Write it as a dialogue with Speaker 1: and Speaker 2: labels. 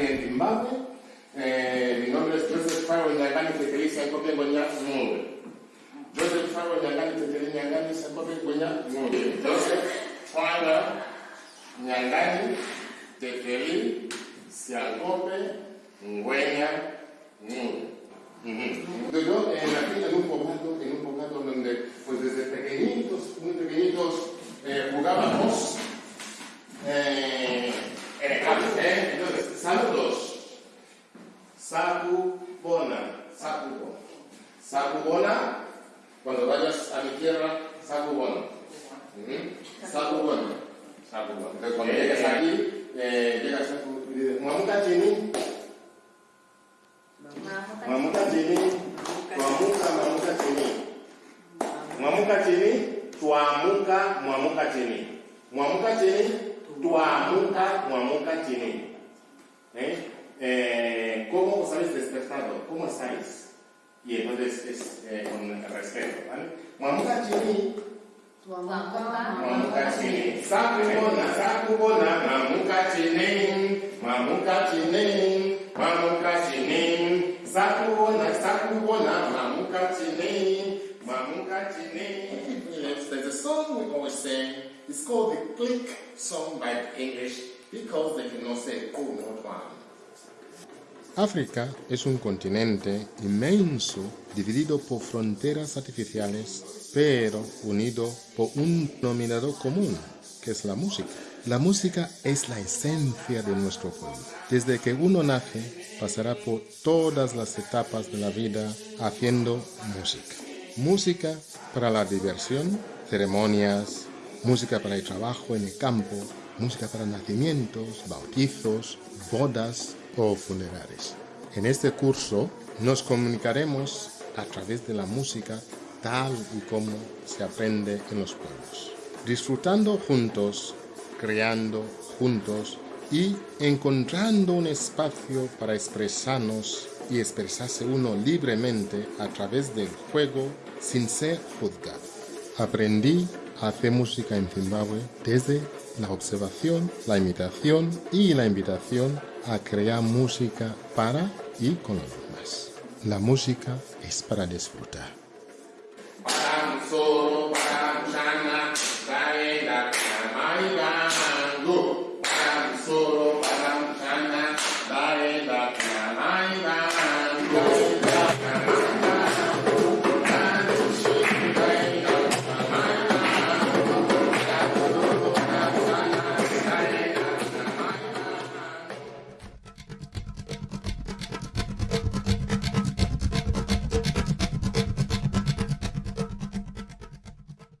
Speaker 1: en. Eh, mi nombre es Joseph Farrow Nyangani Tekelisi Ankope Ngonya Ng'ombe. Joseph Farrow Nyangani Nyangani. Joseph Farrow Nyangani. Saludos. Saku bona. Saku bona. Saku bona. Cuando vayas a mi tierra, saku bona. Saku bona. Saku bona. Entonces cuando llegas aquí, eh, llegas a tu... Mamuta chini. Mamuta chini. Mamuta, mamuta chini. Mwamuka chini, tuamuka, mwamuka chini. Mwamuka chini, tuamuka, mwamuka chini. Estáis? Y entonces es eh, con respeto, ¿vale? Mwamuka chini, mwamuka chini. Sakubona, sakubona, mamuka chini. Mamuka chini, mamuka chini. Sakubona, sakubona, mamuka chini. Mamuka chini. There's a song we always sing. It's called the Click Song by the English because they cannot say oh not one.
Speaker 2: África es un continente inmenso dividido por fronteras artificiales, pero unido por un denominador común, que es la música. La música es la esencia de nuestro pueblo. Desde que uno nace, pasará por todas las etapas de la vida haciendo música. Música para la diversión, ceremonias, música para el trabajo en el campo, música para nacimientos, bautizos, bodas o funerales. En este curso nos comunicaremos a través de la música tal y como se aprende en los pueblos, disfrutando juntos, creando juntos y encontrando un espacio para expresarnos y expresarse uno libremente a través del juego sin ser juzgado. Aprendí a hacer música en Zimbabue desde la observación, la imitación y la invitación a crear música para y con los demás. La música es para disfrutar.